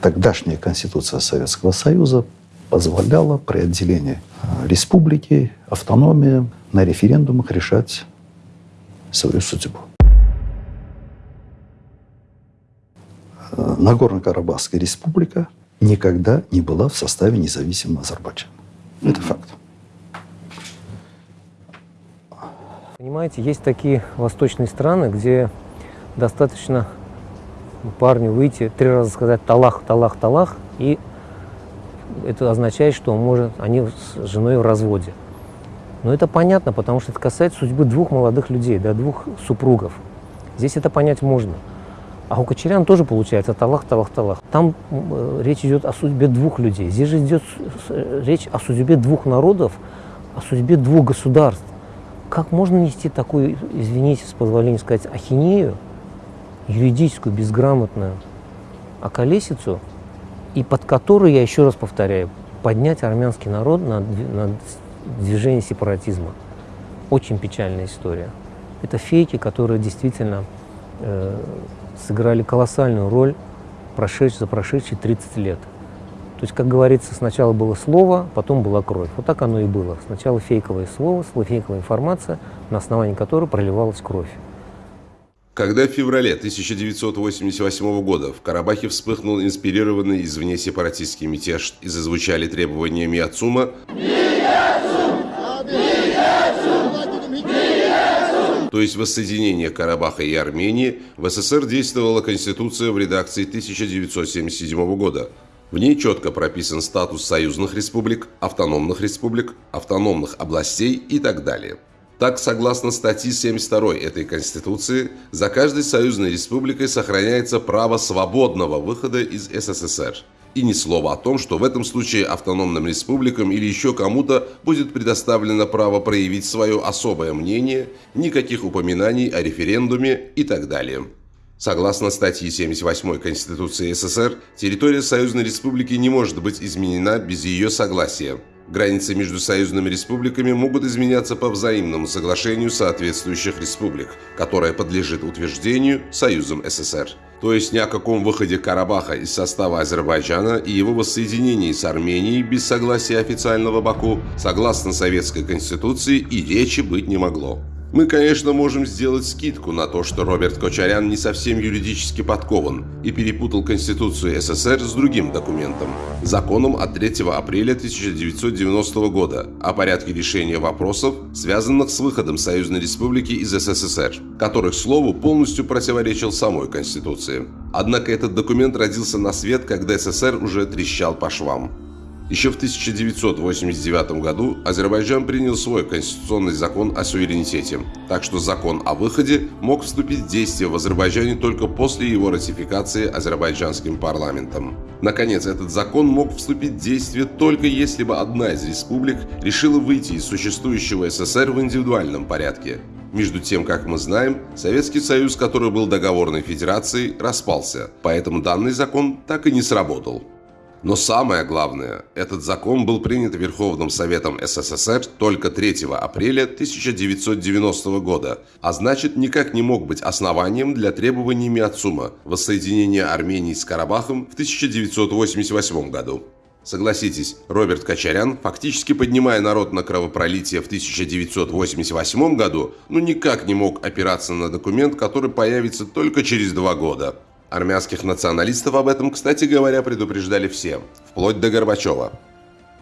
Тогдашняя Конституция Советского Союза позволяла при отделении э, республики, автономии на референдумах решать свою судьбу. Э, Нагорно-Карабахская республика никогда не была в составе независимого Азербайджана. Это факт. Понимаете, есть такие восточные страны, где достаточно парню выйти, три раза сказать «талах, талах, талах», и это означает, что он может, они с женой в разводе. Но это понятно, потому что это касается судьбы двух молодых людей, да, двух супругов. Здесь это понять можно. А у Кочерян тоже получается талах, талах, талах. Там э, речь идет о судьбе двух людей. Здесь же идет э, речь о судьбе двух народов, о судьбе двух государств. Как можно нести такую, извините, с позволения сказать, ахинею, юридическую, безграмотную околесицу, и под которую, я еще раз повторяю, поднять армянский народ на, на движение сепаратизма. Очень печальная история. Это фейки, которые действительно э, сыграли колоссальную роль прошедш, за прошедшие 30 лет. То есть, как говорится, сначала было слово, потом была кровь. Вот так оно и было. Сначала фейковое слово, фейковая информация, на основании которой проливалась кровь. Когда в феврале 1988 года в Карабахе вспыхнул инспирированный извне сепаратистский мятеж и зазвучали требования Миацума, то есть воссоединение Карабаха и Армении, в СССР действовала Конституция в редакции 1977 года. В ней четко прописан статус союзных республик, автономных республик, автономных областей и так далее. Так, согласно статье 72 этой Конституции, за каждой союзной республикой сохраняется право свободного выхода из СССР. И ни слова о том, что в этом случае автономным республикам или еще кому-то будет предоставлено право проявить свое особое мнение, никаких упоминаний о референдуме и так далее. Согласно статье 78 Конституции СССР, территория Союзной Республики не может быть изменена без ее согласия. Границы между союзными республиками могут изменяться по взаимному соглашению соответствующих республик, которое подлежит утверждению Союзом СССР. То есть ни о каком выходе Карабаха из состава Азербайджана и его воссоединении с Арменией без согласия официального Баку, согласно Советской Конституции, и речи быть не могло. Мы, конечно, можем сделать скидку на то, что Роберт Кочарян не совсем юридически подкован и перепутал Конституцию СССР с другим документом – законом от 3 апреля 1990 года о порядке решения вопросов, связанных с выходом Союзной Республики из СССР, который, к слову, полностью противоречил самой Конституции. Однако этот документ родился на свет, когда СССР уже трещал по швам. Еще в 1989 году Азербайджан принял свой конституционный закон о суверенитете, так что закон о выходе мог вступить в действие в Азербайджане только после его ратификации азербайджанским парламентом. Наконец, этот закон мог вступить в действие только если бы одна из республик решила выйти из существующего СССР в индивидуальном порядке. Между тем, как мы знаем, Советский Союз, который был договорной федерацией, распался, поэтому данный закон так и не сработал. Но самое главное, этот закон был принят Верховным Советом СССР только 3 апреля 1990 года, а значит никак не мог быть основанием для требований Миацума воссоединения Армении с Карабахом в 1988 году. Согласитесь, Роберт Качарян, фактически поднимая народ на кровопролитие в 1988 году, ну никак не мог опираться на документ, который появится только через два года. Армянских националистов об этом, кстати говоря, предупреждали все, вплоть до Горбачева.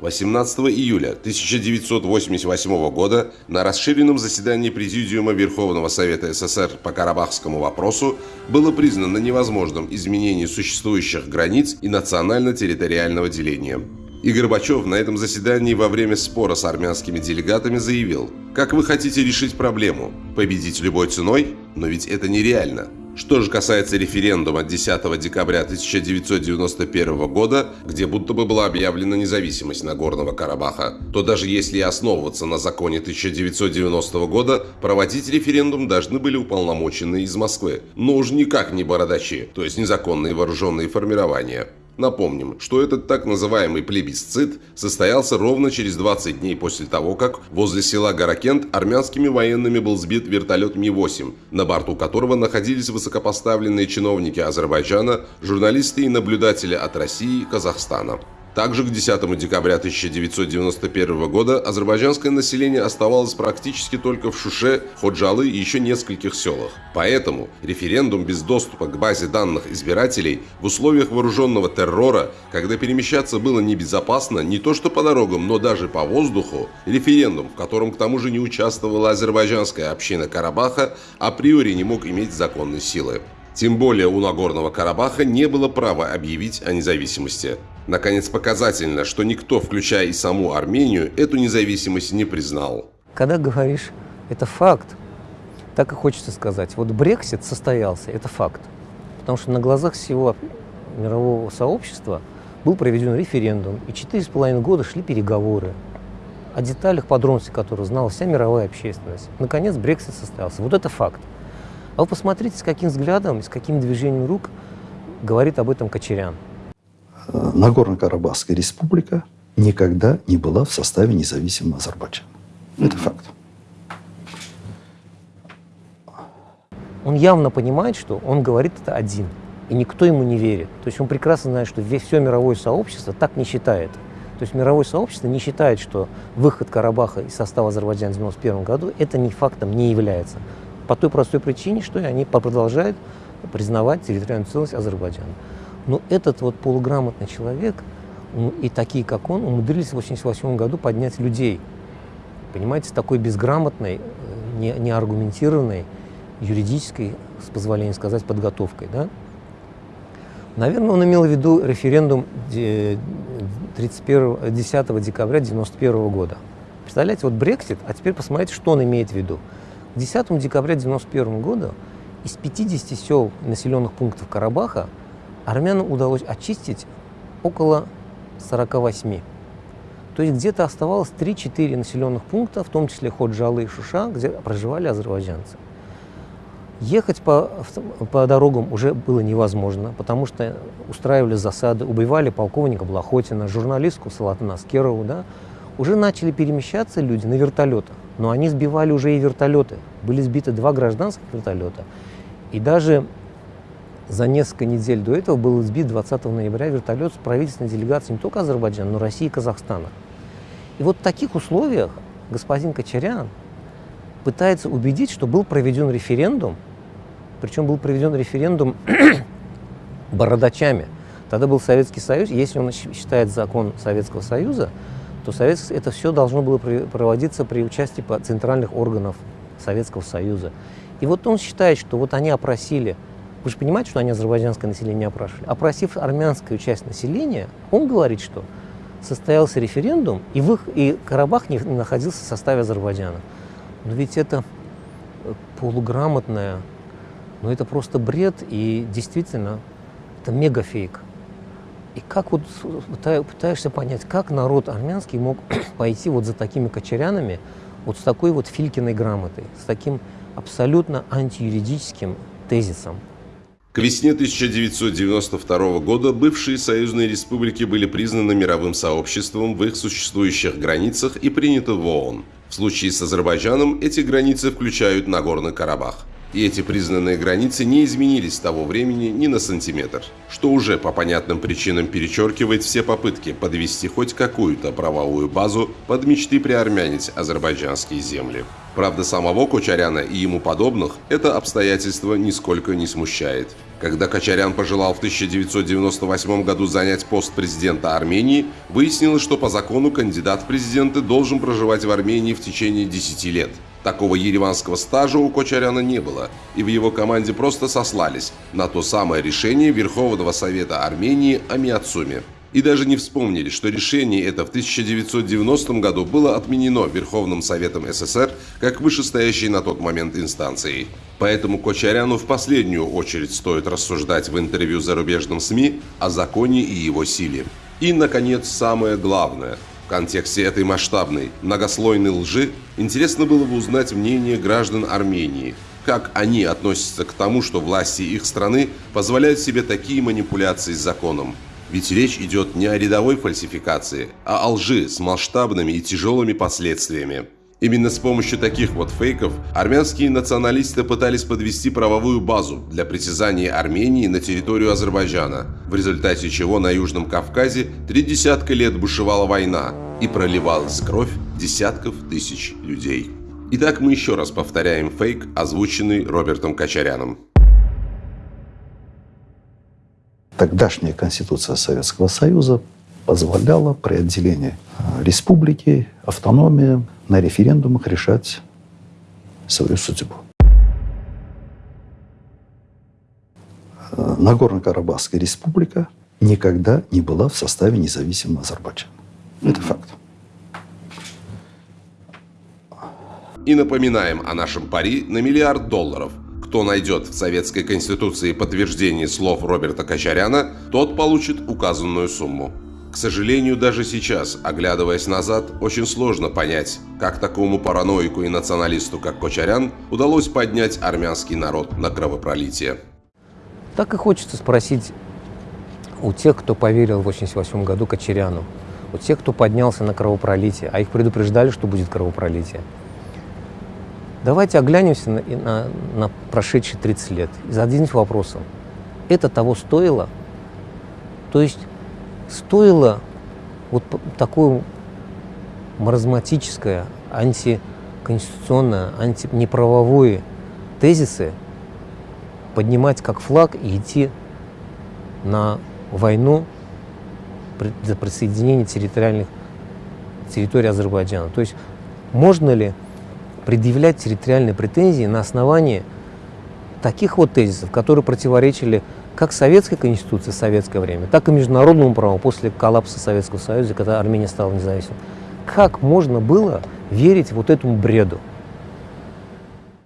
18 июля 1988 года на расширенном заседании Президиума Верховного Совета СССР по карабахскому вопросу было признано невозможным изменение существующих границ и национально-территориального деления. И Горбачев на этом заседании во время спора с армянскими делегатами заявил, «Как вы хотите решить проблему? Победить любой ценой? Но ведь это нереально. Что же касается референдума 10 декабря 1991 года, где будто бы была объявлена независимость Нагорного Карабаха, то даже если основываться на законе 1990 года, проводить референдум должны были уполномоченные из Москвы, но уж никак не бородачи, то есть незаконные вооруженные формирования. Напомним, что этот так называемый плебисцит состоялся ровно через 20 дней после того, как возле села Гаракент армянскими военными был сбит вертолет Ми-8, на борту которого находились высокопоставленные чиновники Азербайджана, журналисты и наблюдатели от России и Казахстана. Также к 10 декабря 1991 года азербайджанское население оставалось практически только в Шуше, Ходжалы и еще нескольких селах. Поэтому референдум без доступа к базе данных избирателей в условиях вооруженного террора, когда перемещаться было небезопасно не то что по дорогам, но даже по воздуху, референдум, в котором к тому же не участвовала азербайджанская община Карабаха, априори не мог иметь законной силы. Тем более у Нагорного Карабаха не было права объявить о независимости. Наконец, показательно, что никто, включая и саму Армению, эту независимость не признал. Когда говоришь, это факт, так и хочется сказать. Вот Брексит состоялся, это факт. Потому что на глазах всего мирового сообщества был проведен референдум, и четыре с половиной года шли переговоры о деталях, подробностей которых знала вся мировая общественность. Наконец, Брексит состоялся. Вот это факт. А вы посмотрите, с каким взглядом, с каким движением рук говорит об этом Кочерян. Нагорно-Карабахская республика никогда не была в составе независимого Азербайджана. Это факт. Он явно понимает, что он говорит это один, и никто ему не верит. То есть он прекрасно знает, что все мировое сообщество так не считает. То есть мировое сообщество не считает, что выход Карабаха из состава Азербайджана в 1991 году это не фактом не является. По той простой причине, что они продолжают признавать территориальную целостность Азербайджана. Но этот вот полуграмотный человек и такие, как он, умудрились в 1988 году поднять людей. Понимаете, такой безграмотной, э, не, неаргументированной, юридической, с позволения сказать, подготовкой. Да? Наверное, он имел в виду референдум 31, 10 декабря 1991 года. Представляете, вот Брексит, а теперь посмотрите, что он имеет в виду. К 10 декабря 1991 года из 50 сел населенных пунктов Карабаха армянам удалось очистить около 48. То есть где-то оставалось 3-4 населенных пункта, в том числе Ходжалы и Шуша, где проживали азербайджанцы. Ехать по, по дорогам уже было невозможно, потому что устраивали засады, убивали полковника Блохотина, журналистку Салатана Аскерову, да, уже начали перемещаться люди на вертолетах, но они сбивали уже и вертолеты. Были сбиты два гражданских вертолета. И даже за несколько недель до этого был сбит 20 ноября вертолет с правительственной делегацией не только Азербайджана, но и России и Казахстана. И вот в таких условиях господин Кочарян пытается убедить, что был проведен референдум, причем был проведен референдум бородачами. Тогда был Советский Союз, если он считает закон Советского Союза, то это все должно было проводиться при участии центральных органов Советского Союза. И вот он считает, что вот они опросили, вы же понимаете, что они азербайджанское население опрашивали, опросив армянскую часть населения, он говорит, что состоялся референдум, и, в их, и Карабах не находился в составе Азербайджана. Но ведь это э, полуграмотное, ну это просто бред, и действительно, это мегафейк. И как вот пытаешься понять, как народ армянский мог пойти вот за такими кочерянами, вот с такой вот Филькиной грамотой, с таким абсолютно антиюридическим тезисом. К весне 1992 года бывшие союзные республики были признаны мировым сообществом в их существующих границах и приняты в ООН. В случае с Азербайджаном эти границы включают Нагорный Карабах и эти признанные границы не изменились с того времени ни на сантиметр, что уже по понятным причинам перечеркивает все попытки подвести хоть какую-то правовую базу под мечты приармянить азербайджанские земли. Правда, самого Кочаряна и ему подобных это обстоятельство нисколько не смущает. Когда Кочарян пожелал в 1998 году занять пост президента Армении, выяснилось, что по закону кандидат в президенты должен проживать в Армении в течение 10 лет. Такого ереванского стажа у Кочаряна не было, и в его команде просто сослались на то самое решение Верховного Совета Армении о Миацуме. И даже не вспомнили, что решение это в 1990 году было отменено Верховным Советом СССР как вышестоящей на тот момент инстанцией. Поэтому Кочаряну в последнюю очередь стоит рассуждать в интервью зарубежным СМИ о законе и его силе. И, наконец, самое главное – в контексте этой масштабной, многослойной лжи интересно было бы узнать мнение граждан Армении, как они относятся к тому, что власти их страны позволяют себе такие манипуляции с законом. Ведь речь идет не о рядовой фальсификации, а о лжи с масштабными и тяжелыми последствиями. Именно с помощью таких вот фейков армянские националисты пытались подвести правовую базу для притязания Армении на территорию Азербайджана, в результате чего на Южном Кавказе три десятка лет бушевала война и проливалась кровь десятков тысяч людей. Итак, мы еще раз повторяем фейк, озвученный Робертом Качаряном. Тогдашняя Конституция Советского Союза позволяла при отделении республики, автономии на референдумах решать свою судьбу. Нагорно-Карабахская республика никогда не была в составе независимого Азербайджана. Это факт. И напоминаем о нашем пари на миллиард долларов. Кто найдет в Советской Конституции подтверждение слов Роберта Качаряна, тот получит указанную сумму. К сожалению, даже сейчас, оглядываясь назад, очень сложно понять, как такому параноику и националисту, как Кочарян, удалось поднять армянский народ на кровопролитие. Так и хочется спросить у тех, кто поверил в 1988 году Кочеряну, у тех, кто поднялся на кровопролитие, а их предупреждали, что будет кровопролитие. Давайте оглянемся на, на, на прошедшие 30 лет и зададимся вопросом, это того стоило? То есть стоило вот такое маразматическое, антиконституционное, антинеправовое тезисы поднимать как флаг и идти на войну за присоединение территориальных территорий Азербайджана. То есть можно ли предъявлять территориальные претензии на основании таких вот тезисов, которые противоречили как советской конституции в советское время, так и международному праву после коллапса Советского Союза, когда Армения стала независимой. Как можно было верить вот этому бреду?